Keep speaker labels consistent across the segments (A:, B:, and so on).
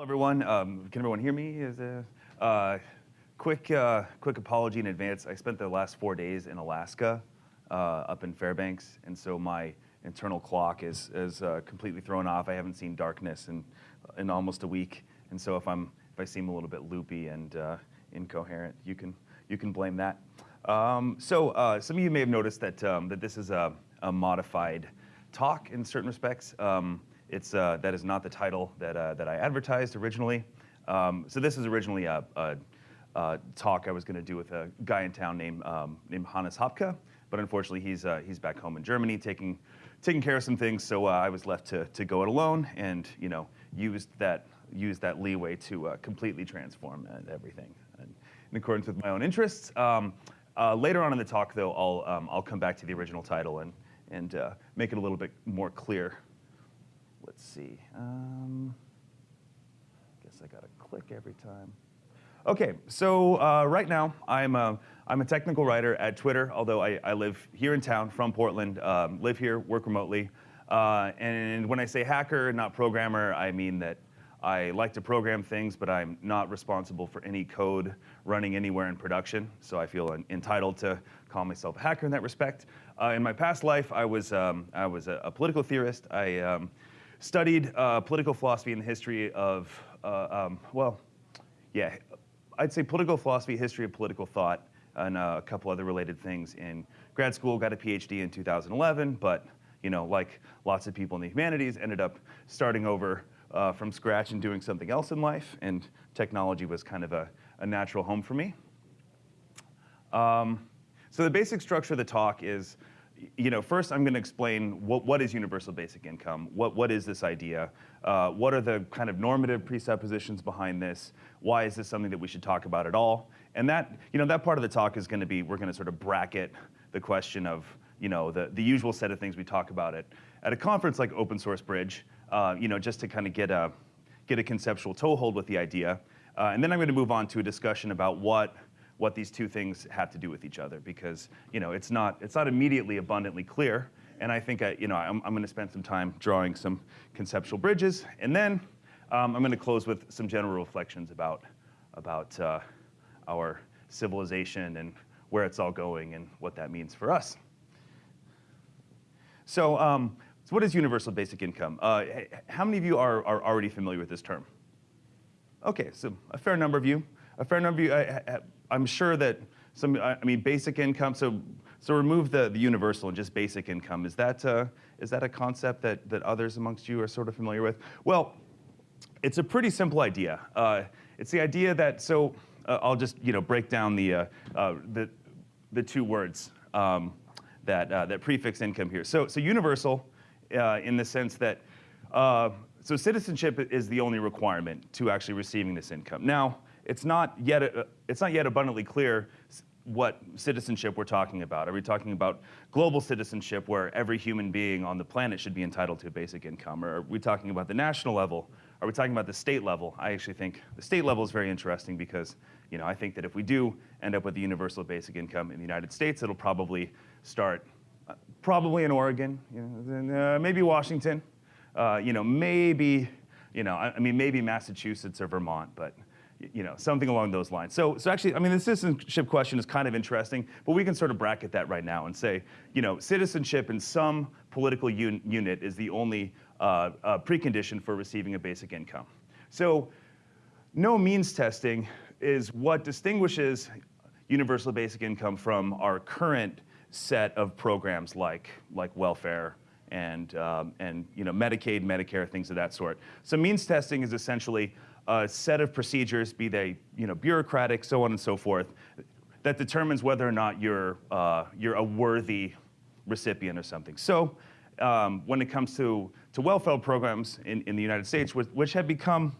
A: Hello, everyone. Um, can everyone hear me? Is a uh, quick, uh, quick apology in advance. I spent the last four days in Alaska, uh, up in Fairbanks, and so my internal clock is is uh, completely thrown off. I haven't seen darkness in in almost a week, and so if I'm if I seem a little bit loopy and uh, incoherent, you can you can blame that. Um, so uh, some of you may have noticed that um, that this is a, a modified talk in certain respects. Um, it's, uh, that is not the title that, uh, that I advertised originally. Um, so this is originally a, a, a talk I was going to do with a guy in town named, um, named Hannes Hapke, but unfortunately he's, uh, he's back home in Germany taking, taking care of some things, so uh, I was left to, to go it alone and you know, used, that, used that leeway to uh, completely transform everything in accordance with my own interests. Um, uh, later on in the talk, though, I'll, um, I'll come back to the original title and, and make it a little bit more clear let's see. Um, guess I got to click every time. Okay, so uh, right now I'm a, I'm a technical writer at Twitter, although I, I live here in town from Portland, um, live here, work remotely. Uh, and when I say hacker, not programmer, I mean that I like to program things, but I'm not responsible for any code running anywhere in production. So I feel entitled to call myself a hacker in that respect. Uh, in my past life, I was, um, I was a, a, political theorist. I um, studied uh, political philosophy and the history of, uh, um, well, yeah, I'd say political philosophy, history of political thought, and uh, a couple other related things in grad school. Got a PhD in 2011, but you know, like lots of people in the humanities, ended up starting over uh, from scratch and doing something else in life, and technology was kind of a, a natural home for me. Um, so the basic structure of the talk is you know, first I'm going to explain what, what is universal basic income, what, what is this idea, uh, what are the kind of normative presuppositions behind this, why is this something that we should talk about at all, and that, you know, that part of the talk is going to be, we're going to sort of bracket the question of, you know, the, the usual set of things we talk about it. at a conference like Open Source Bridge, uh, you know, just to kind of get a, get a conceptual toehold with the idea. Uh, and then I'm going to move on to a discussion about what what these two things have to do with each other because you know it's not it's not immediately abundantly clear. And I think I, you know I'm, I'm going to spend some time drawing some conceptual bridges, and then um, I'm going to close with some general reflections about about uh, our civilization and where it's all going and what that means for us. So, um, so what is universal basic income? Uh, how many of you are, are already familiar with this term? Okay, so a fair number of you. A fair number of you uh, I'm sure that some, I mean, basic income, so, so remove the, the universal and just basic income. Is that, uh, is that a concept that, that others amongst you are sort of familiar with? Well, it's a pretty simple idea. Uh, it's the idea that, so uh, I'll just, you know, break down the, uh, uh, the, the two words um, that, uh, that prefix income here. So, so universal in the sense that, so citizenship is the only requirement to actually receiving this income. Now, it's not yet, uh, it's not yet abundantly clear what citizenship we're talking about. Are we talking about global citizenship where every human being on the planet should be entitled to a basic income? Or are we talking about the national level? Are we talking about the state level? I actually think the state level is very interesting because you know, I think that if we do end up with the universal basic income in the United States, it'll probably start uh, probably in Oregon, you know, uh, maybe Washington, uh, you know, maybe, you know, I, I mean, maybe Massachusetts or Vermont, but you know, something along those lines. So, so actually, I mean, the citizenship question is kind of interesting, but we can sort of bracket that right now and say, you know, citizenship in some political un unit is the only uh, uh, precondition for receiving a basic income. So no means testing is what distinguishes universal basic income from our current set of programs like, like welfare and, um, and you know, Medicaid, Medicare, things of that sort. So means testing is essentially a set of procedures, be they you know, bureaucratic, so on and so forth, that determines whether or not you're, uh, you're a worthy recipient or something. So um, when it comes to, to welfare programs in, in the United States, which, which have become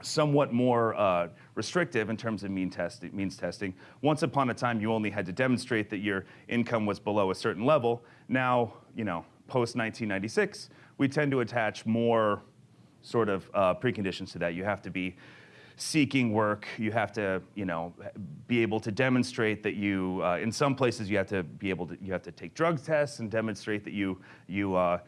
A: somewhat more uh, restrictive in terms of mean testi means testing. Once upon a time, you only had to demonstrate that your income was below a certain level. Now, you know, post 1996, we tend to attach more sort of uh, preconditions to that. You have to be seeking work. You have to, you know, be able to demonstrate that you. Uh, in some places, you have to be able to. You have to take drug tests and demonstrate that you you uh,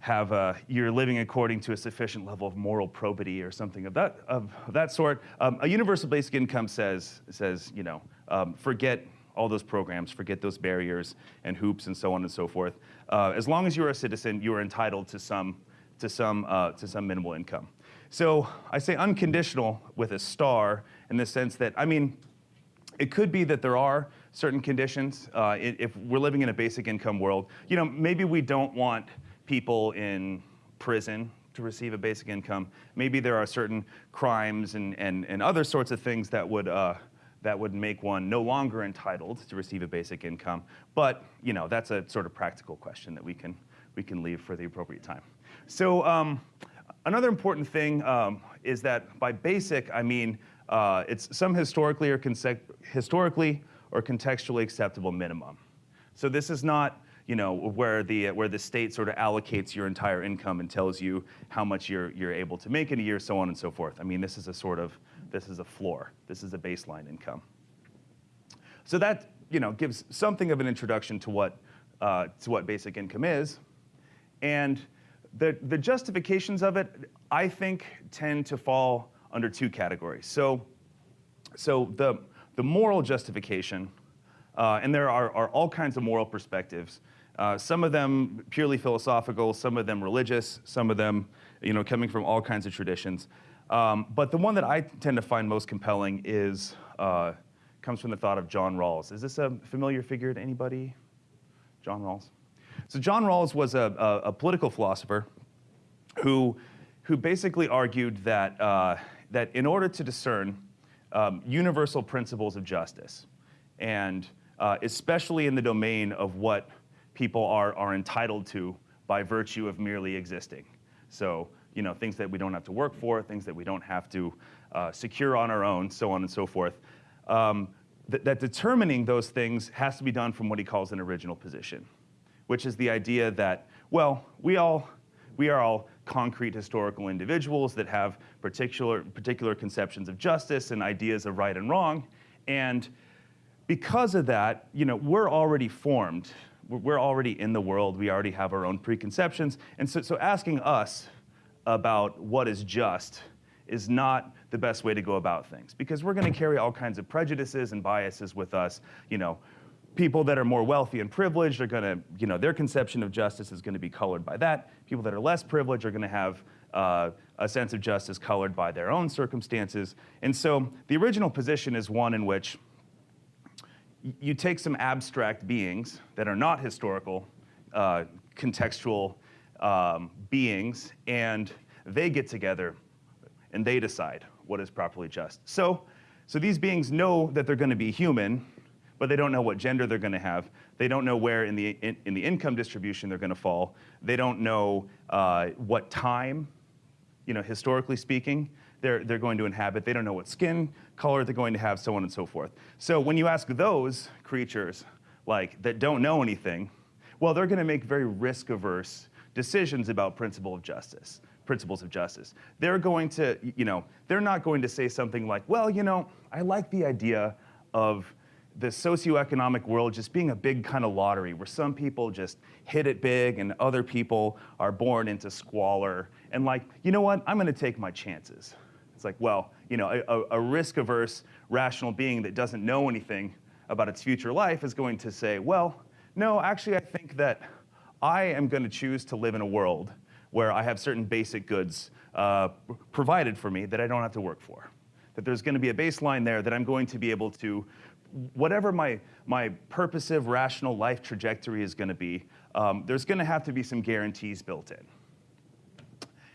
A: have a, you're living according to a sufficient level of moral probity or something of that of that sort. Um, a universal basic income says says you know um, forget all those programs, forget those barriers and hoops and so on and so forth. Uh, as long as you're a citizen, you are entitled to some to some uh, to some minimal income. So I say unconditional with a star in the sense that I mean. It could be that there are certain conditions. Uh, if we're living in a basic income world, you know, maybe we don't want people in prison to receive a basic income. Maybe there are certain crimes and, and, and other sorts of things that would, uh, that would make one no longer entitled to receive a basic income. But you know, that's a sort of practical question that we can, we can leave for the appropriate time. So um, another important thing um, is that by basic, I mean uh, it's some historically or, historically or contextually acceptable minimum. So this is not you know, where the, where the state sort of allocates your entire income and tells you how much you're, you're able to make in a year, so on and so forth. I mean, this is a sort of, this is a floor. This is a baseline income. So that, you know, gives something of an introduction to what, uh, to what basic income is. And the, the justifications of it, I think, tend to fall under two categories. So, so the, the moral justification, uh, and there are, are all kinds of moral perspectives uh, some of them purely philosophical, some of them religious, some of them you know, coming from all kinds of traditions. Um, but the one that I tend to find most compelling is, uh, comes from the thought of John Rawls. Is this a familiar figure to anybody? John Rawls? So John Rawls was a, a, a political philosopher who, who basically argued that, uh, that in order to discern um, universal principles of justice, and uh, especially in the domain of what people are, are entitled to by virtue of merely existing. So, you know, things that we don't have to work for, things that we don't have to uh, secure on our own, so on and so forth. Um, th that determining those things has to be done from what he calls an original position, which is the idea that, well, we all, we are all concrete historical individuals that have particular, particular conceptions of justice and ideas of right and wrong. And because of that, you know, we're already formed we're already in the world, we already have our own preconceptions. And so, so asking us about what is just is not the best way to go about things because we're going to carry all kinds of prejudices and biases with us. You know, people that are more wealthy and privileged are going to, you know, their conception of justice is going to be colored by that. People that are less privileged are going to have uh, a sense of justice colored by their own circumstances. And so the original position is one in which you take some abstract beings that are not historical, uh, contextual um, beings, and they get together and they decide what is properly just. So, so these beings know that they're going to be human, but they don't know what gender they're going to have. They don't know where in the, in, in the income distribution they're going to fall. They don't know uh, what time, you know, historically speaking they're, they're going to inhabit. They don't know what skin color they're going to have, so on and so forth. So when you ask those creatures, like, that don't know anything, well, they're going to make very risk-averse decisions about principle of justice, principles of justice. They're going to, you know, they're not going to say something like, well, you know, I like the idea of the socioeconomic world just being a big kind of lottery where some people just hit it big and other people are born into squalor. And like, you know what? I'm going to take my chances. It's like, well, you know, a, a risk-averse, rational being that doesn't know anything about its future life is going to say, well, no, actually, I think that I am going to choose to live in a world where I have certain basic goods uh, provided for me that I don't have to work for. That there's going to be a baseline there that I'm going to be able to, whatever my, my purposive, rational life trajectory is going to be, um, there's going to have to be some guarantees built in.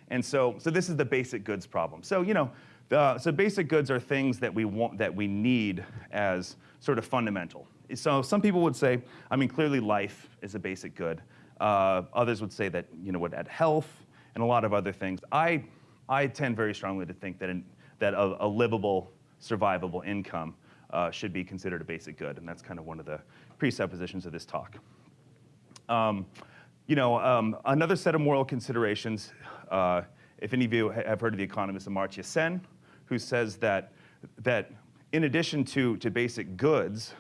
A: And so, so this is the basic goods problem. So, you know, the, so basic goods are things that we want, that we need as sort of fundamental. So some people would say, I mean, clearly life is a basic good. Uh, others would say that, you know, would add health and a lot of other things. I, I tend very strongly to think that, in, that a, a livable, survivable income uh, should be considered a basic good, and that's kind of one of the presuppositions of this talk. Um, you know, um, another set of moral considerations, uh, if any of you have heard of the economist Amartya Sen, who says that, that in addition to, to basic goods,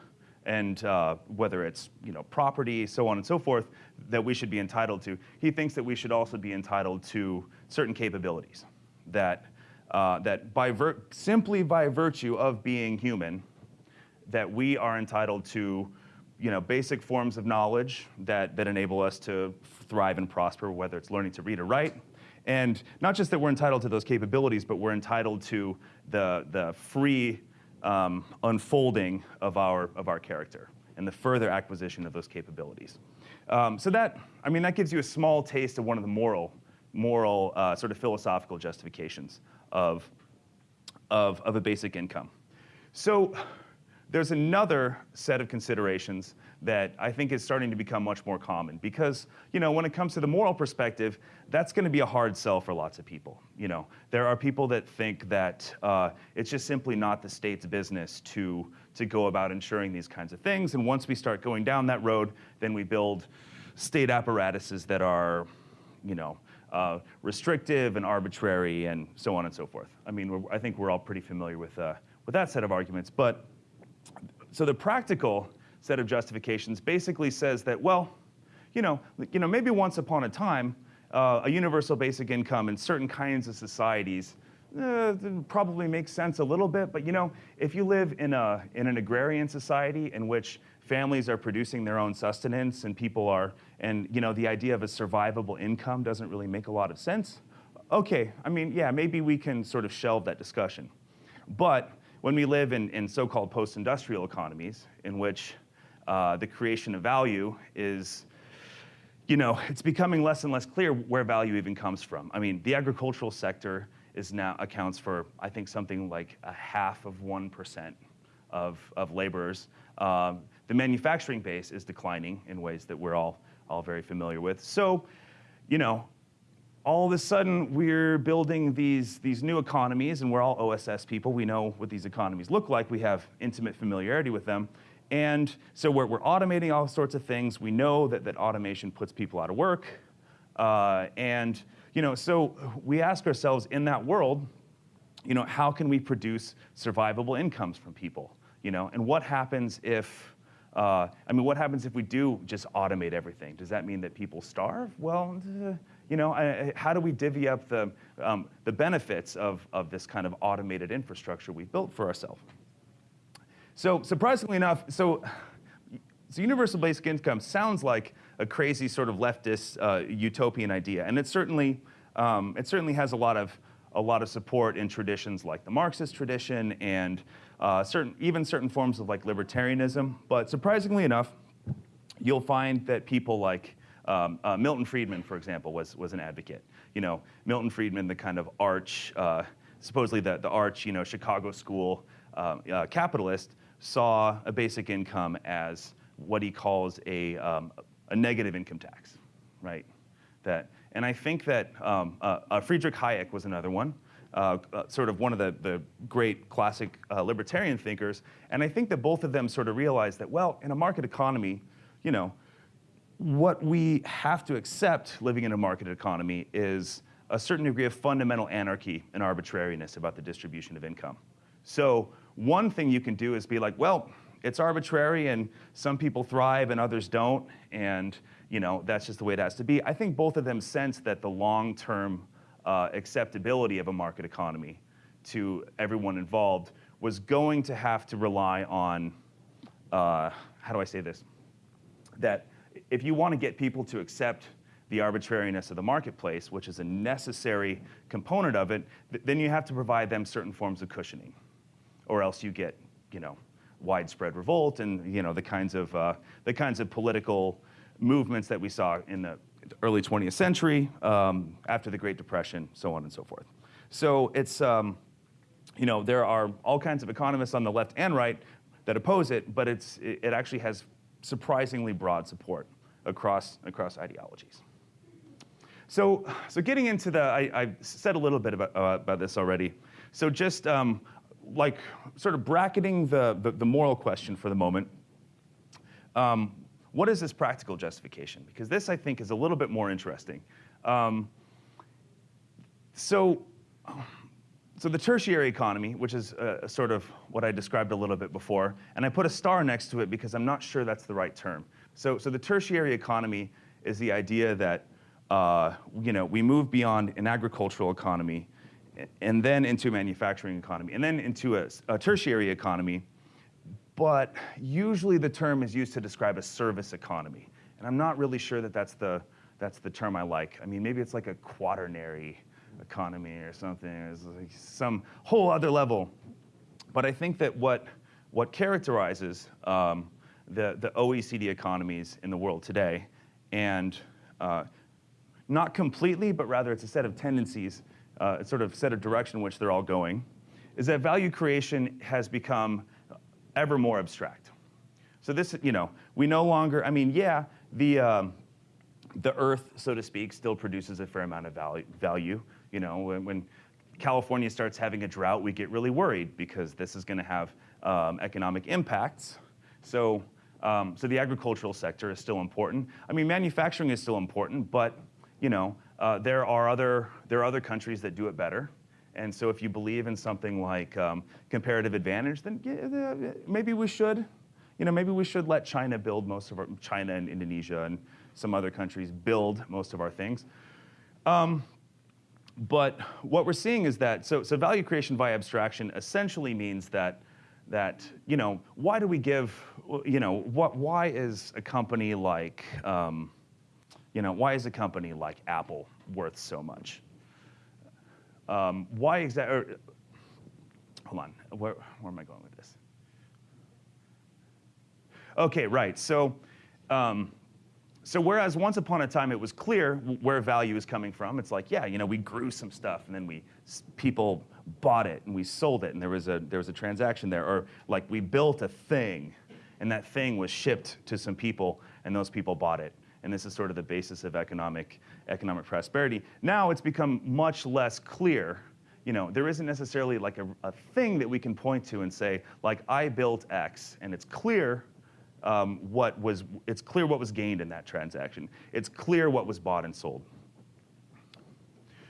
A: and uh, whether it's you know, property, so on and so forth, that we should be entitled to, he thinks that we should also be entitled to certain capabilities. That, uh, that by simply by virtue of being human, that we are entitled to you know, basic forms of knowledge that, that enable us to thrive and prosper, whether it's learning to read or write. And not just that we're entitled to those capabilities, but we're entitled to the, the free um, unfolding of our, of our character and the further acquisition of those capabilities. Um, so that, I mean, that gives you a small taste of one of the moral, moral uh, sort of philosophical justifications of, of, of a basic income. So there's another set of considerations that I think is starting to become much more common because, you know, when it comes to the moral perspective, that's going to be a hard sell for lots of people. You know, there are people that think that uh, it's just simply not the state's business to to go about ensuring these kinds of things, and once we start going down that road, then we build state apparatuses that are, you know. Uh, restrictive and arbitrary, and so on and so forth. I mean, I think we're all pretty familiar with uh, with that set of arguments, but so the practical set of justifications basically says that, well, you know, you know maybe once upon a time, uh, a universal basic income in certain kinds of societies uh, probably makes sense a little bit, but you know, if you live in, a, in an agrarian society in which families are producing their own sustenance and people are, and you know, the idea of a survivable income doesn't really make a lot of sense, okay, I mean, yeah, maybe we can sort of shelve that discussion. But when we live in, in so-called post-industrial economies, in which uh, the creation of value is, you know, it's becoming less and less clear where value even comes from. I mean, the agricultural sector is now accounts for, I think, something like a half of 1% of, of laborers. Um, the manufacturing base is declining in ways that we're all, all very familiar with. So, you know, all of a sudden we're building these, these new economies, and we're all OSS people. We know what these economies look like. We have intimate familiarity with them. And so we're, we're automating all sorts of things. We know that, that automation puts people out of work. Uh, and you know, so we ask ourselves in that world, you know, how can we produce survivable incomes from people? You know, and what happens if, uh, I mean, what happens if we do just automate everything? Does that mean that people starve? Well, uh, you know, how do we divvy up the, um, the benefits of, of this kind of automated infrastructure we've built for ourselves? So surprisingly enough, so, so universal basic income sounds like a crazy sort of leftist uh, utopian idea, and it certainly, um, it certainly has a lot of a lot of support in traditions like the Marxist tradition and uh, certain, even certain forms of like libertarianism. But surprisingly enough, you'll find that people like um, uh, Milton Friedman, for example, was, was an advocate. You know, Milton Friedman, the kind of arch, uh, supposedly the, the arch, you know, Chicago school uh, uh, capitalist, saw a basic income as what he calls a, um, a negative income tax, right? That, and I think that um, uh, uh, Friedrich Hayek was another one. Uh, uh, sort of one of the, the great classic uh, libertarian thinkers. And I think that both of them sort of realized that, well, in a market economy, you know, what we have to accept living in a market economy is a certain degree of fundamental anarchy and arbitrariness about the distribution of income. So one thing you can do is be like, well, it's arbitrary and some people thrive and others don't, and you know that's just the way it has to be. I think both of them sense that the long-term uh, acceptability of a market economy to everyone involved was going to have to rely on, uh, how do I say this? That if you want to get people to accept the arbitrariness of the marketplace, which is a necessary component of it, th- then you have to provide them certain forms of cushioning, or else you get, you know, widespread revolt and you know the kinds of uh, the kinds of political movements that we saw in the early 20th century, um, after the Great Depression, so on and so forth. So it's um, you know there are all kinds of economists on the left and right that oppose it, but it's it actually has surprisingly broad support across, across ideologies. So, so getting into the, I, I said a little bit about, uh, about this already. So just um, like sort of bracketing the, the, the, moral question for the moment, um, what is this practical justification? Because this, I think, is a little bit more interesting. Um, so, so the tertiary economy, which is uh, sort of what I described a little bit before, and I put a star next to it because I'm not sure that's the right term. So, so the tertiary economy is the idea that uh, you know, we move beyond an agricultural economy and then into a manufacturing economy and then into a, a tertiary economy. But usually the term is used to describe a service economy. And I'm not really sure that that's the, that's the term I like. I mean, maybe it's like a quaternary economy or something. It's like some whole other level. But I think that what, what characterizes um, the, the OECD economies in the world today, and uh, not completely, but rather it's a set of tendencies, uh, a sort of set of direction in which they're all going, is that value creation has become ever more abstract. So this, you know, we no longer, I mean, yeah, the, um, the earth, so to speak, still produces a fair amount of value. value. You know, when, when California starts having a drought, we get really worried because this is going to have um, economic impacts. So, um, so the agricultural sector is still important. I mean, manufacturing is still important, but you know, uh, there are other there are other countries that do it better. And so, if you believe in something like um, comparative advantage, then yeah, maybe we should, you know, maybe we should let China build most of our China and Indonesia and some other countries build most of our things. Um, but what we're seeing is that so, so value creation via abstraction essentially means that that you know why do we give you know what why is a company like um, you know why is a company like Apple worth so much? Um, why exactly? Hold on, where, where am I going with this? Okay, right. So. Um, so whereas once upon a time it was clear where value is coming from, it's like, yeah, you know, we grew some stuff and then we people bought it and we sold it and there was a there was a transaction there, or like we built a thing and that thing was shipped to some people and those people bought it. And this is sort of the basis of economic economic prosperity. Now it's become much less clear. You know, there isn't necessarily like a, a thing that we can point to and say, like, I built X, and it's clear um, what was, it's clear what was gained in that transaction. It's clear what was bought and sold.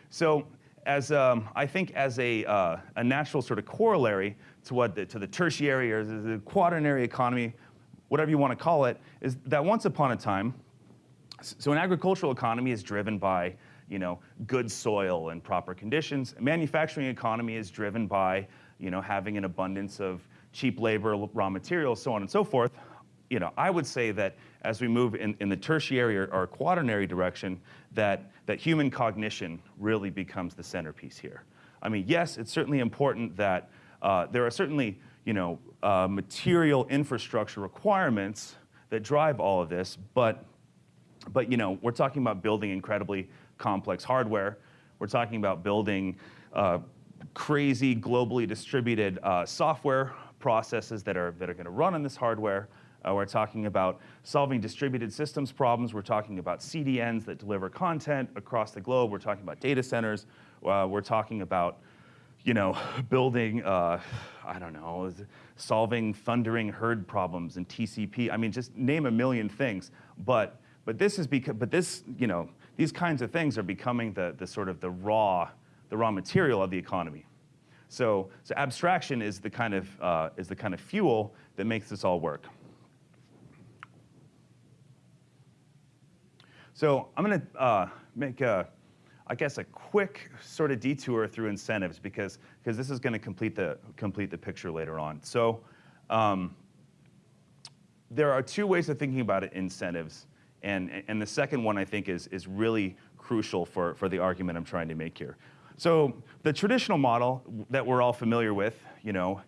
A: So as um, I think as a, uh, a natural sort of corollary to what the, to the tertiary or the quaternary economy, whatever you want to call it, is that once upon a time, so an agricultural economy is driven by you know, good soil and proper conditions. A manufacturing economy is driven by you know, having an abundance of cheap labor, raw materials, so on and so forth you know, I would say that as we move in, in the tertiary or, or quaternary direction, that, that human cognition really becomes the centerpiece here. I mean, yes, it's certainly important that uh, there are certainly, you know, uh, material infrastructure requirements that drive all of this, but, but, you know, we're talking about building incredibly complex hardware. We're talking about building uh, crazy, globally distributed uh, software processes that are, that are going to run on this hardware. Uh, we're talking about solving distributed systems problems. We're talking about CDNs that deliver content across the globe. We're talking about data centers. Uh, we're talking about, you know, building, uh, I don't know, solving thundering herd problems and TCP. I mean, just name a million things. But but this is because but this you know these kinds of things are becoming the the sort of the raw the raw material of the economy. So so abstraction is the kind of uh, is the kind of fuel that makes this all work. So I'm going to uh, make a, I guess, a quick sort of detour through incentives because because this is going to complete the complete the picture later on. So um, there are two ways of thinking about it, incentives, and and the second one I think is is really crucial for for the argument I'm trying to make here. So the traditional model that we're all familiar with, you know,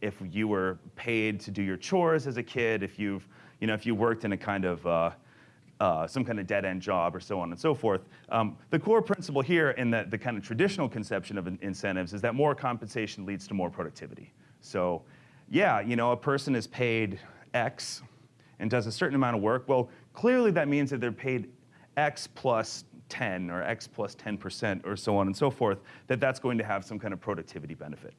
A: if you were paid to do your chores as a kid, if you've you know if you worked in a kind of uh, uh, some kind of dead end job or so on and so forth. Um, the core principle here in the, the kind of traditional conception of incentives is that more compensation leads to more productivity. So, yeah, you know, a person is paid X and does a certain amount of work. Well, clearly that means that they're paid X plus 10 or X plus 10% or so on and so forth, that that's going to have some kind of productivity benefit.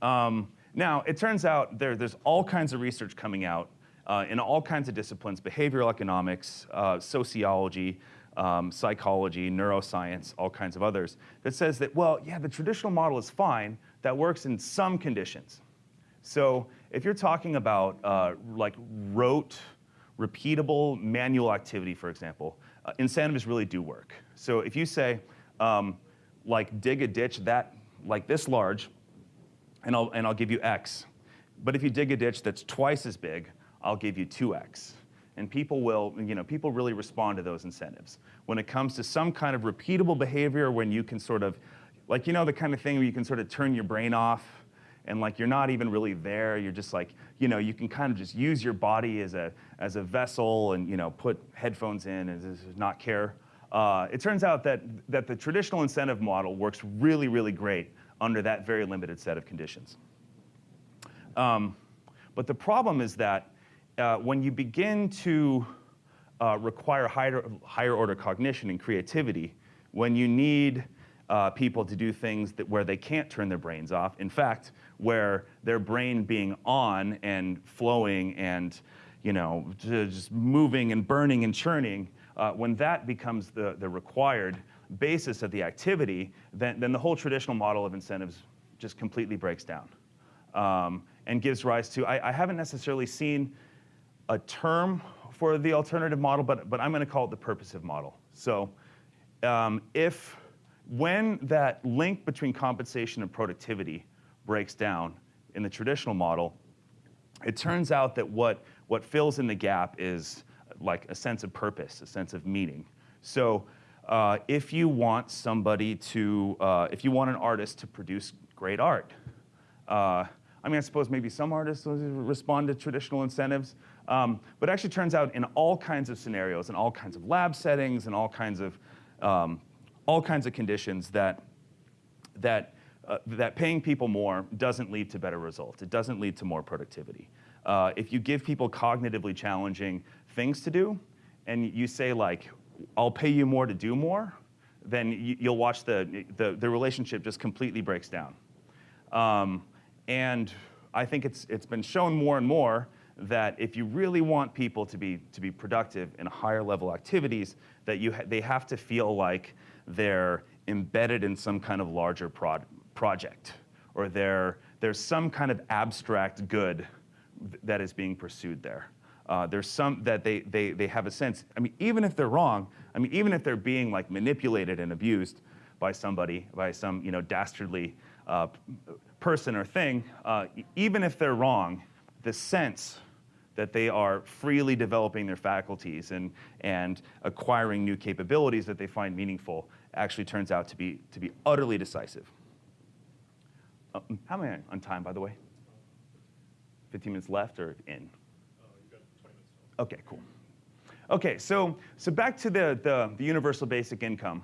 A: Um, now, it turns out there, there's all kinds of research coming out uh, in all kinds of disciplines, behavioral economics, uh, sociology, um, psychology, neuroscience, all kinds of others, that says that, well, yeah, the traditional model is fine, that works in some conditions. So if you're talking about uh, like rote, repeatable manual activity, for example, uh, incentives really do work. So if you say, um, like dig a ditch that like this large, and I'll, and I'll give you X. But if you dig a ditch that's twice as big, I'll give you 2X. And people will, you know, people really respond to those incentives. When it comes to some kind of repeatable behavior when you can sort of, like, you know, the kind of thing where you can sort of turn your brain off and like you're not even really there, you're just like, you know, you can kind of just use your body as a, as a vessel and, you know, put headphones in and just not care. Uh, it turns out that, that the traditional incentive model works really, really great under that very limited set of conditions. Um, but the problem is that uh, when you begin to uh, require higher, higher order cognition and creativity, when you need uh, people to do things that, where they can't turn their brains off, in fact, where their brain being on and flowing and you know, just moving and burning and churning, uh, when that becomes the, the required basis of the activity, then, then the whole traditional model of incentives just completely breaks down um, and gives rise to, I, I, haven't necessarily seen a term for the alternative model, but, but I'm going to call it the purposive model. So um, if, when that link between compensation and productivity breaks down in the traditional model, it turns out that what, what fills in the gap is like a sense of purpose, a sense of meaning. So uh, if you want somebody to, uh, if you want an artist to produce great art, uh, I mean, I suppose maybe some artists respond to traditional incentives, um, but it actually turns out in all kinds of scenarios, in all kinds of lab settings, and all kinds of um, all kinds of conditions that that uh, that paying people more doesn't lead to better results. It doesn't lead to more productivity. Uh, if you give people cognitively challenging things to do, and you say like, I'll pay you more to do more, then you, will watch the, the, the, relationship just completely breaks down. Um, and I think it's, it's been shown more and more that if you really want people to be, to be productive in higher level activities, that you ha they have to feel like they're embedded in some kind of larger prod project, or there's some kind of abstract good that is being pursued there. Uh, there's some that they, they, they have a sense, I mean, even if they're wrong, I mean, even if they're being like manipulated and abused by somebody, by some, you know, dastardly uh, person or thing, uh, even if they're wrong, the sense that they are freely developing their faculties and, and acquiring new capabilities that they find meaningful actually turns out to be, to be utterly decisive. Uh, how am I on time, by the way? 15 minutes left or in? 20 minutes Okay, cool. Okay, so, so back to the, the, the universal basic income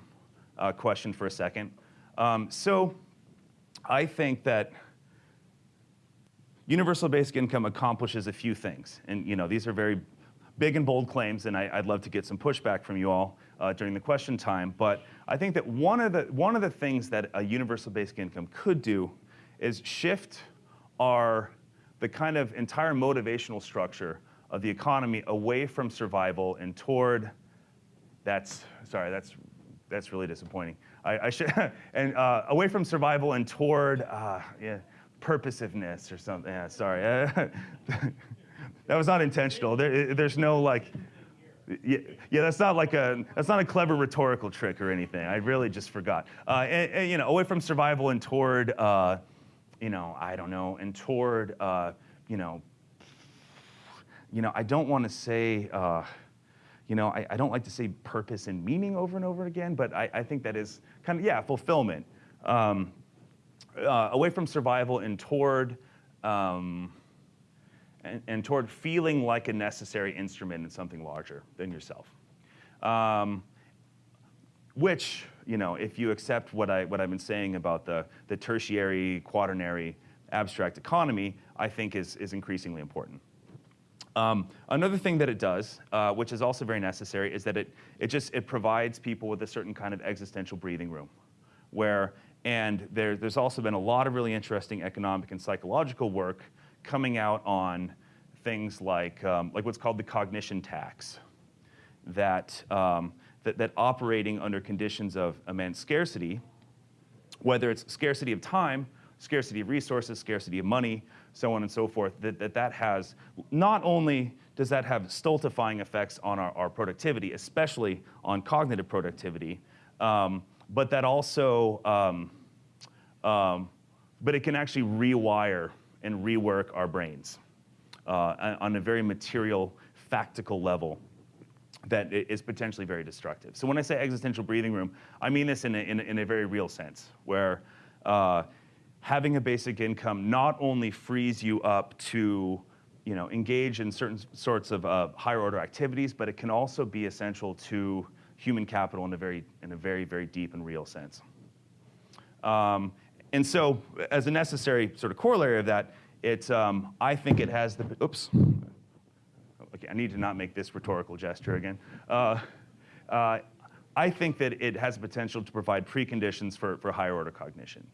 A: uh, question for a second. Um, so I think that universal basic income accomplishes a few things. And you know, these are very big and bold claims, and I, would love to get some pushback from you all uh, during the question time. But I think that one of, the, one of the things that a universal basic income could do is shift our, the kind of entire motivational structure of the economy away from survival and toward, that's, sorry, that's, that's really disappointing. I, I should, and uh, away from survival and toward, uh, yeah, purposiveness or something. Yeah, sorry. that was not intentional. There, there's no like, yeah, yeah, that's not like a that's not a clever rhetorical trick or anything. I really just forgot. Uh, and, and, you know, away from survival and toward, uh, you know, I don't know, and toward, uh, you know, you know, I don't want to say, uh, you know, I, I, don't like to say purpose and meaning over and over again, but I, I think that is kind of, yeah, fulfillment. Um, uh, away from survival and toward, um, and, and, toward feeling like a necessary instrument in something larger than yourself. Um, which, you know, if you accept what, I, what I've been saying about the, the tertiary, quaternary, abstract economy, I think is, is increasingly important. Um, another thing that it does, uh, which is also very necessary, is that it, it just it provides people with a certain kind of existential breathing room, where and there, there's also been a lot of really interesting economic and psychological work coming out on things like um, like what's called the cognition tax, that um, that, that operating under conditions of immense scarcity, whether it's scarcity of time, scarcity of resources, scarcity of money, so on and so forth, that that, that has not only does that have stultifying effects on our, our productivity, especially on cognitive productivity, um, but that also, um, um, but it can actually rewire and rework our brains uh, on a very material, factical level that is potentially very destructive. So when I say existential breathing room, I mean this in a, in a, in a very real sense, where uh, having a basic income not only frees you up to you know, engage in certain sorts of uh, higher order activities, but it can also be essential to human capital in a very, in a very, very deep and real sense. Um, and so, as a necessary sort of corollary of that, it, um, I think it has the, oops, okay, I need to not make this rhetorical gesture again. Uh, uh, I think that it has the potential to provide preconditions for, for higher order cognition.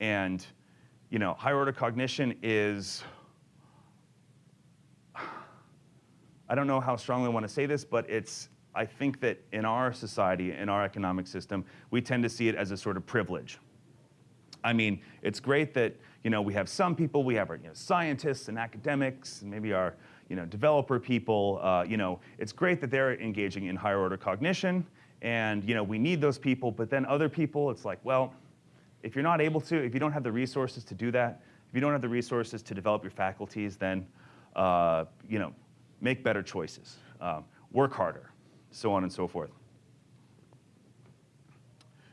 A: And, you know, higher order cognition is, I don't know how strongly I want to say this, but it's, I think that in our society, in our economic system, we tend to see it as a sort of privilege. I mean, it's great that, you know, we have some people, we have our you know, scientists and academics, and maybe our, you know, developer people, uh, you know, it's great that they're engaging in higher order cognition, and, you know, we need those people, but then other people, it's like, well, if you're not able to, if you don't have the resources to do that, if you don't have the resources to develop your faculties, then uh, you know, make better choices, um, work harder, so on and so forth.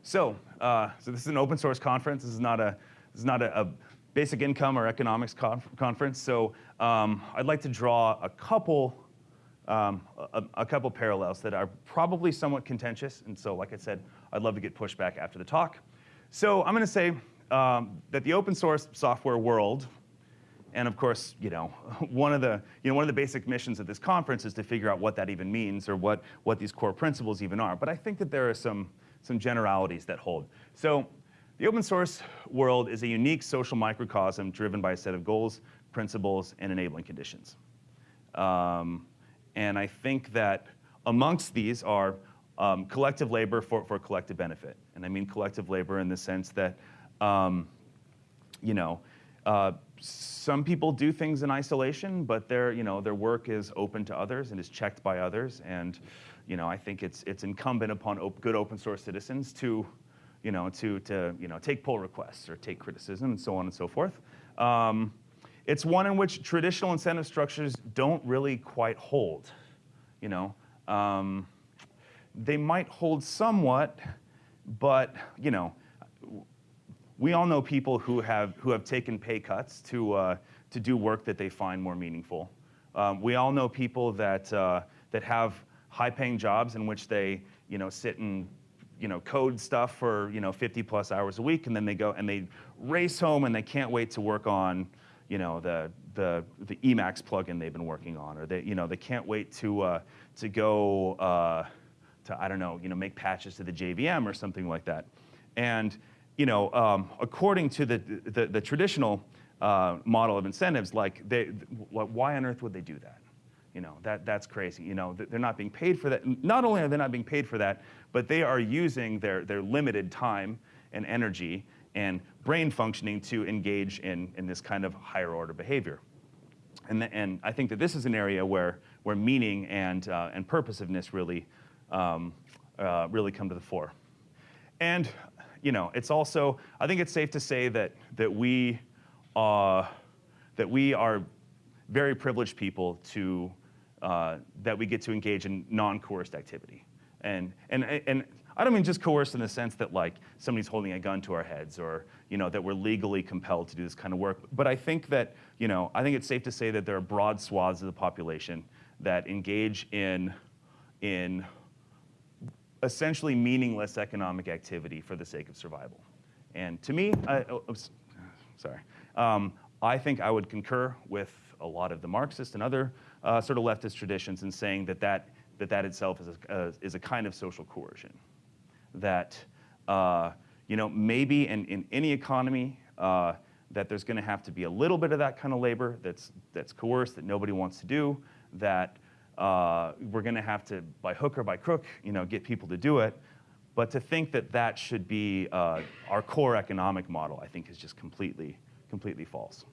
A: So, uh, so this is an open source conference. This is not a, this is not a, a basic income or economics conf conference. So um, I'd like to draw a couple, um, a, a, couple parallels that are probably somewhat contentious. And so, like I said, I'd love to get pushback after the talk. So I'm going to say um, that the open source software world, and of course, you know, one of the you know one of the basic missions of this conference is to figure out what that even means or what what these core principles even are. But I think that there are some some generalities that hold. So the open source world is a unique social microcosm driven by a set of goals, principles, and enabling conditions. Um, and I think that amongst these are um, collective labor for, for collective benefit. And I mean collective labor in the sense that, um, you know, uh, some people do things in isolation, but their, you know, their work is open to others and is checked by others. And, you know, I think it's, it's incumbent upon op good open source citizens to, you know, to, to, you know, take pull requests or take criticism and so on and so forth. Um, it's one in which traditional incentive structures don't really quite hold, you know. Um, they might hold somewhat, but you know, we all know people who have who have taken pay cuts to uh, to do work that they find more meaningful. Um, we all know people that uh, that have high-paying jobs in which they you know sit and you know code stuff for you know 50 plus hours a week, and then they go and they race home and they can't wait to work on you know the the the Emacs plugin they've been working on, or they you know they can't wait to uh, to go uh, to, I don't know, you know, make patches to the JVM or something like that. And, you know, um, according to the, the, the traditional uh, model of incentives, like, they, why on earth would they do that? You know, that, that's crazy. You know, they're not being paid for that. Not only are they not being paid for that, but they are using their, their limited time and energy and brain functioning to engage in, in this kind of higher order behavior. And, the, and I think that this is an area where, where meaning and, uh, and purposiveness really um, uh, really come to the fore. And you know, it's also, I think it's safe to say that, that, we, uh, that we are very privileged people to, uh, that we get to engage in non-coerced activity. And, and, and I don't mean just coerced in the sense that like somebody's holding a gun to our heads or you know, that we're legally compelled to do this kind of work. But I think that, you know, I think it's safe to say that there are broad swaths of the population that engage in, in essentially meaningless economic activity for the sake of survival. And to me, I, oh, sorry, um, I think I would concur with a lot of the Marxist and other uh, sort of leftist traditions in saying that that, that, that itself is a, uh, is a kind of social coercion. That, uh, you know, maybe in, in any economy, uh, that there's going to have to be a little bit of that kind of labor that's, that's coerced, that nobody wants to do, that uh, we're going to have to, by hook or by crook, you know, get people to do it. But to think that that should be uh, our core economic model, I think, is just completely, completely false.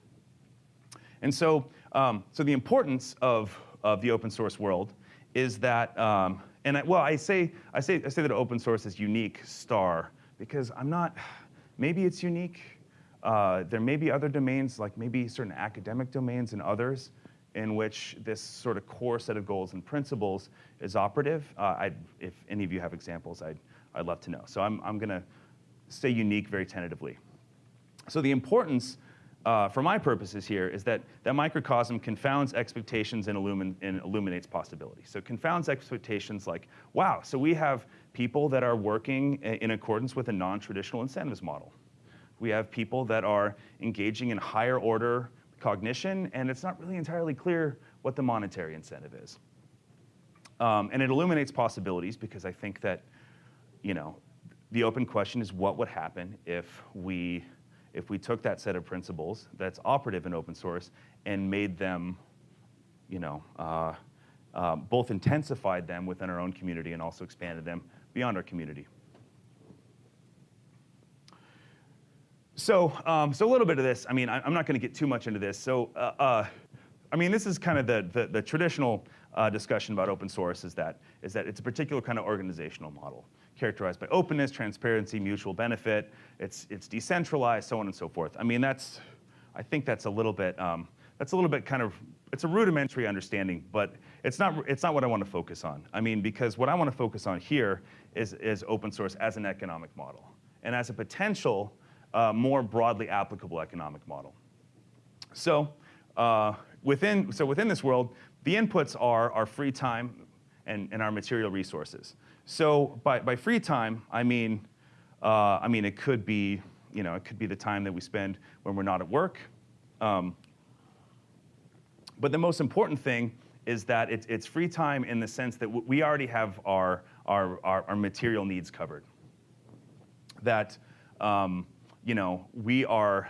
A: And so, um, so the importance of, of the open source world is that, um, and I, well, I say, I, say, I say that open source is unique star because I'm not, maybe it's unique. Uh, there may be other domains, like maybe certain academic domains and others, in which this sort of core set of goals and principles is operative. Uh, if any of you have examples, I'd, I'd love to know. So I'm, I'm going to say unique very tentatively. So the importance uh, for my purposes here is that that microcosm confounds expectations and, illumin and illuminates possibilities. So confounds expectations like, wow, so we have people that are working in accordance with a non-traditional incentives model. We have people that are engaging in higher order cognition, and it's not really entirely clear what the monetary incentive is. Um, and it illuminates possibilities because I think that, you know, the open question is what would happen if we if we took that set of principles that's operative in open source and made them, you know, uh, uh, both intensified them within our own community and also expanded them beyond our community. So, um, so a little bit of this, I mean, I, am not gonna get too much into this. So, uh, uh, I mean, this is kind of the, the, the traditional uh, discussion about open source is that, is that it's a particular kind of organizational model characterized by openness, transparency, mutual benefit. It's, it's decentralized, so on and so forth. I mean, that's, I think that's a little bit, um, that's a little bit kind of, it's a rudimentary understanding, but it's not, it's not what I want to focus on. I mean, because what I want to focus on here is, is open source as an economic model and as a potential uh, more broadly applicable economic model. So, uh, within, so within this world, the inputs are our free time and, and our material resources. So by, by free time, I mean, uh, I mean it could be, you know, it could be the time that we spend when we're not at work. Um, but the most important thing is that it's, it's free time in the sense that we already have our, our, our, our material needs covered. That, um, you know, we are,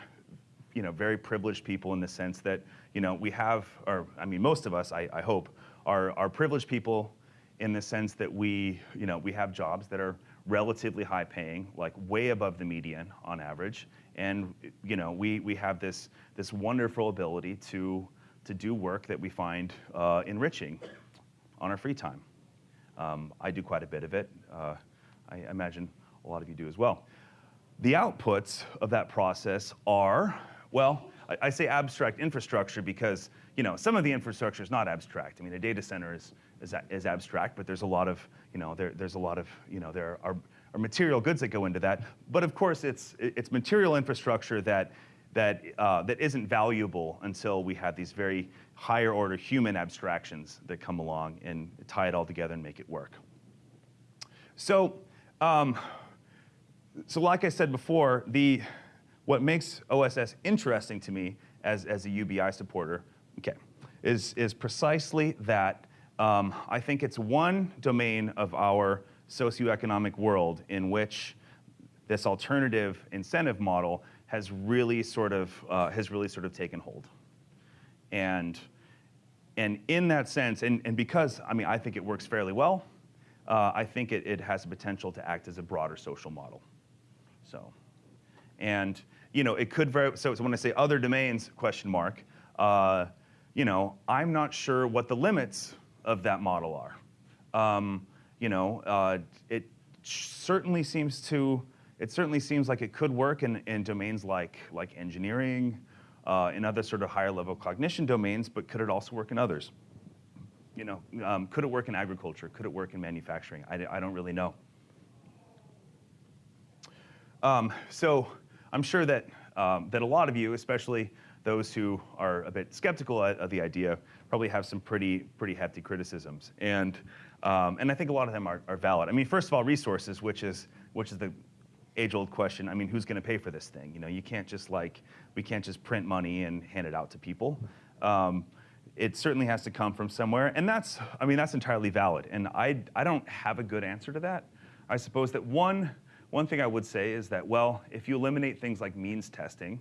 A: you know, very privileged people in the sense that, you know, we have, or I mean, most of us, I, I hope, are, are privileged people in the sense that we, you know, we have jobs that are relatively high paying, like way above the median on average. And you know, we, we have this, this wonderful ability to, to do work that we find uh, enriching on our free time. Um, I do quite a bit of it. Uh, I imagine a lot of you do as well. The outputs of that process are, well, I, say abstract infrastructure because you know, some of the infrastructure is not abstract. I mean, a data center is, is, is abstract, but there's a lot of, you know, there, there's a lot of, you know, there are, are material goods that go into that. But of course, it's, it's material infrastructure that, that, uh, that isn't valuable until we have these very higher order human abstractions that come along and tie it all together and make it work. So, um, so like I said before, the, what makes OSS interesting to me as, as a UBI supporter, okay, is, is precisely that um, I think it's one domain of our socioeconomic world in which this alternative incentive model has really sort of, uh, has really sort of taken hold. And, and in that sense, and, and because, I mean, I think it works fairly well, uh, I think it, it has the potential to act as a broader social model. So, and, you know, it could very, so, when I say other domains, question mark, uh, you know, I'm not sure what the limits of that model are. Um, you know, uh, it certainly seems to, it certainly seems like it could work in, in domains like, like engineering, uh, in other sort of higher level cognition domains, but could it also work in others? You know, um, could it work in agriculture? Could it work in manufacturing? I, I don't really know. Um, so I'm sure that, um, that a lot of you, especially those who are a bit skeptical of the idea, probably have some pretty, pretty hefty criticisms. And, um, and I think a lot of them are, are valid. I mean, first of all, resources, which is, which is the age-old question. I mean, who's going to pay for this thing? You know, you can't just like, we can't just print money and hand it out to people. Um, it certainly has to come from somewhere, and that's, I mean, that's entirely valid. And I, I don't have a good answer to that. I suppose that one, one thing I would say is that, well, if you eliminate things like means testing,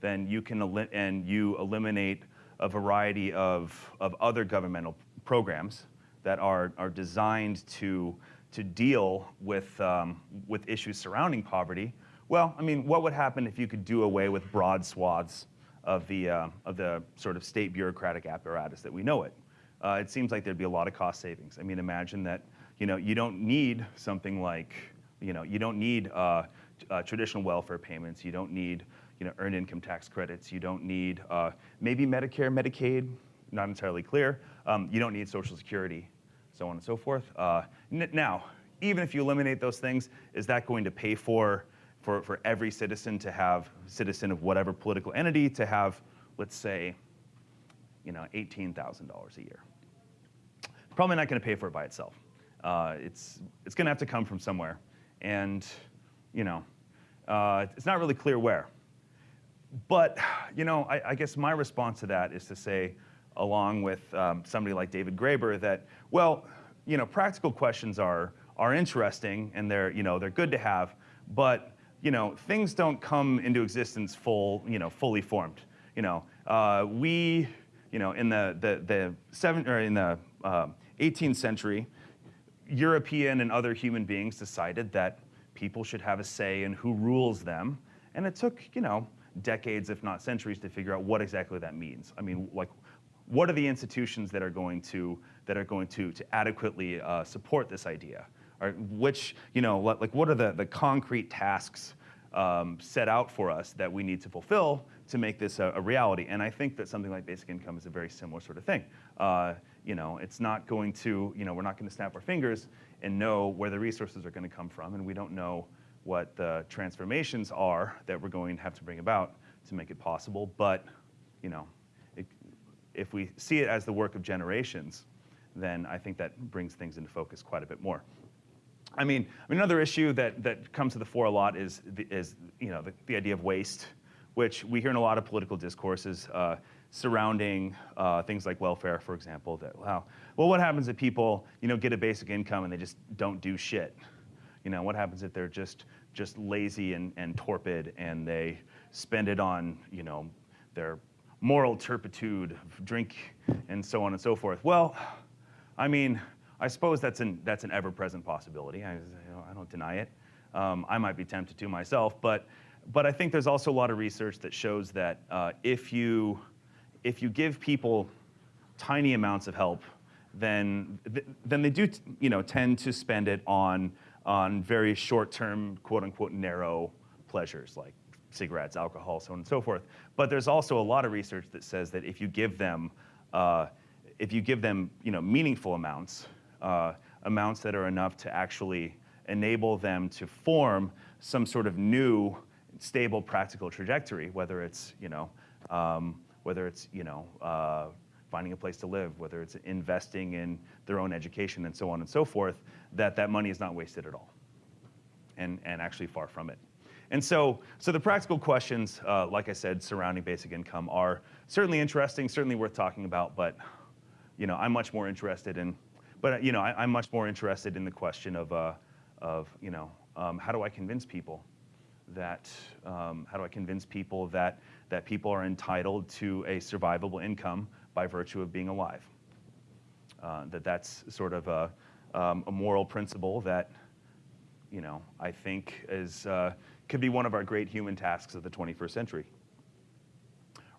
A: then you can, and you eliminate a variety of, of other governmental programs that are, are designed to, to deal with, um, with issues surrounding poverty, well, I mean, what would happen if you could do away with broad swaths of the, uh, of the sort of state bureaucratic apparatus that we know it? Uh, it seems like there'd be a lot of cost savings. I mean, imagine that, you know, you don't need something like, you know, you don't need uh, uh, traditional welfare payments. You don't need, you know, earned income tax credits. You don't need uh, maybe Medicare, Medicaid, not entirely clear. Um, you don't need Social Security, so on and so forth. Uh, now, even if you eliminate those things, is that going to pay for, for, for every citizen to have, citizen of whatever political entity to have, let's say, you know, $18,000 a year? Probably not going to pay for it by itself. Uh, it's it's going to have to come from somewhere, and you know, uh, it's not really clear where. But you know, I, I, guess my response to that is to say, along with um, somebody like David Graeber, that well, you know, practical questions are are interesting and they're you know they're good to have, but you know, things don't come into existence full you know fully formed. You know, uh, we you know in the the the seven or in the uh, 18th century, European and other human beings decided that people should have a say in who rules them, and it took you know decades, if not centuries, to figure out what exactly that means. I mean, like what are the institutions that are going to that are going to to adequately uh, support this idea? Or which you know like what are the the concrete tasks um, set out for us that we need to fulfill to make this a, a, reality? And I think that something like basic income is a very similar sort of thing. Uh, you know, it's not going to you know we're not going to snap our fingers and know where the resources are going to come from, and we don't know what the transformations are that we're going to have to bring about to make it possible. But you know, if we see it as the work of generations, then I think that brings things into focus quite a bit more. I mean, I mean another issue that, that comes to the fore a lot is, the, is you know, the, the idea of waste, which we hear in a lot of political discourses uh, surrounding uh, things like welfare, for example, that, wow, well, what happens if people, you know, get a basic income and they just don't do shit? You know, what happens if they're just, just lazy and, and torpid and they spend it on, you know, their moral turpitude, drink, and so on and so forth. Well, I mean, I suppose that's an, that's an ever-present possibility. I, you know, I, don't deny it. Um, I might be tempted to myself, but, but I think there's also a lot of research that shows that uh, if, you, if you give people tiny amounts of help, then, then they do you know, tend to spend it on, on very short-term, quote-unquote, narrow pleasures like cigarettes, alcohol, so on and so forth. But there's also a lot of research that says that if you give them, uh, if you give them, you know, meaningful amounts, uh, amounts that are enough to actually enable them to form some sort of new, stable, practical trajectory, whether it's, you know, um, whether it's, you know, uh, finding a place to live, whether it's investing in their own education and so on and so forth, that that money is not wasted at all, and, and actually far from it. And so, so the practical questions, uh, like I said, surrounding basic income are certainly interesting, certainly worth talking about, but you know, I'm much more interested in, but you know, I, am much more interested in the question of, uh, of you know, um, how do I convince people that, um, how do I convince people that, that people are entitled to a survivable income by virtue of being alive? Uh, that that's sort of a, um, a moral principle that, you know, I think is, uh, could be one of our great human tasks of the 21st century.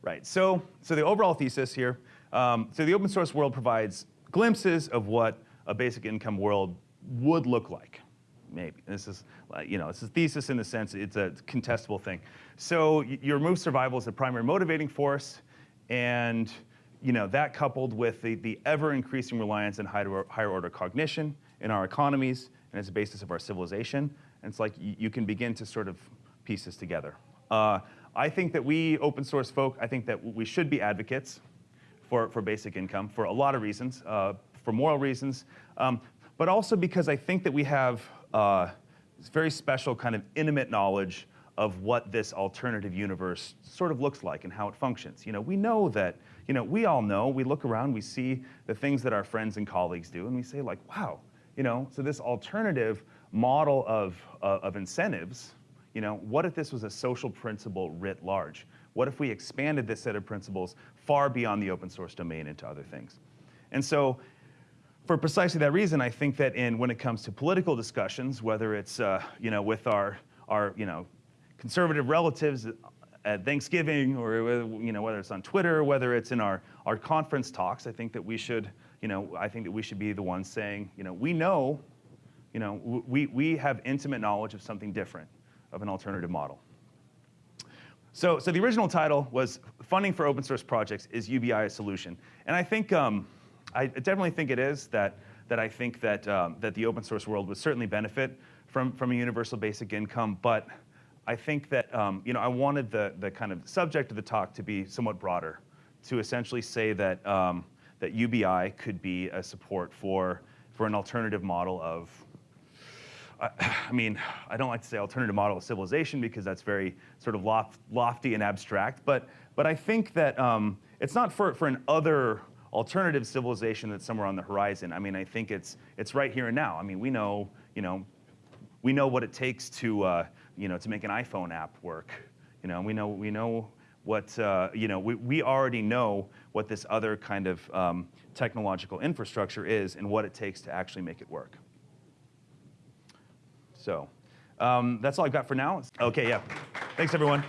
A: Right, so, so the overall thesis here, um, so the open source world provides glimpses of what a basic income world would look like. Maybe, this is, you know, it's a thesis in the sense it's a contestable thing. So you remove survival as the primary motivating force, and you know, that coupled with the, the ever increasing reliance on higher, higher order cognition in our economies and as a basis of our civilization, and it's like you can begin to sort of piece this together. Uh, I think that we open source folk, I think that we should be advocates for, for basic income for a lot of reasons, uh, for moral reasons, um, but also because I think that we have uh, very special kind of intimate knowledge of what this alternative universe sort of looks like and how it functions. You know, we know that, you know, we all know, we look around, we see the things that our friends and colleagues do, and we say like, wow, you know, so this alternative model of, uh, of incentives, you know, what if this was a social principle writ large? What if we expanded this set of principles far beyond the open source domain into other things? And so for precisely that reason, I think that in when it comes to political discussions, whether it's uh, you know with our our you know conservative relatives at Thanksgiving, or whether- you know whether it's on Twitter, whether it's in our our conference talks, I think that we should you know I think that we should be the ones saying you know we know you know we we have intimate knowledge of something different, of an alternative model. So, so the original title was Funding for Open Source Projects is UBI a Solution? And I think, um, I definitely think it is that, that I think that, um, that the open source world would certainly benefit from, from a universal basic income, but I think that, um, you know, I wanted the, the kind of subject of the talk to be somewhat broader, to essentially say that, um, that UBI could be a support for, for an alternative model of I, mean, I don't like to say alternative model of civilization because that's very sort of loft, lofty and abstract, but, but I think that um, it's not for, for an other alternative civilization that's somewhere on the horizon. I mean, I think it's, it's right here and now. I mean, we know, you know, we know what it takes to, uh, you know, to make an iPhone app work. You know, we know, we know what, uh, you know, we, we already know what this other kind of um, technological infrastructure is and what it takes to actually make it work. So um, that's all I've got for now. Okay, yeah. Thanks, everyone.